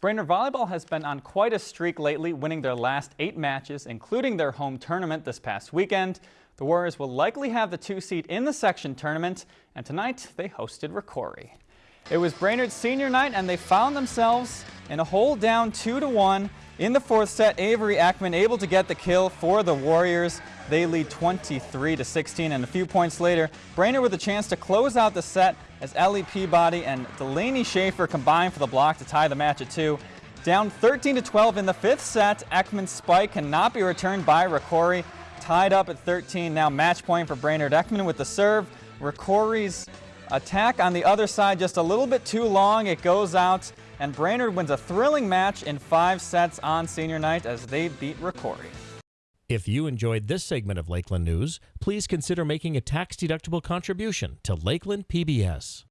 Brainerd Volleyball has been on quite a streak lately, winning their last eight matches, including their home tournament this past weekend. The Warriors will likely have the two seed in the section tournament, and tonight they hosted Rocori. It was Brainerd's senior night, and they found themselves in a hold down 2 to 1 in the fourth set. Avery Ackman able to get the kill for the Warriors. They lead 23 to 16, and a few points later, Brainerd with a chance to close out the set as Ellie Peabody and Delaney Schaefer combined for the block to tie the match at two. Down 13 to 12 in the fifth set, Ekman's spike cannot be returned by Rocori. Tied up at 13, now match point for Brainerd. Ekman with the serve. Rocori's attack on the other side just a little bit too long. It goes out, and Brainerd wins a thrilling match in five sets on senior night as they beat Rocori. If you enjoyed this segment of Lakeland News, please consider making a tax-deductible contribution to Lakeland PBS.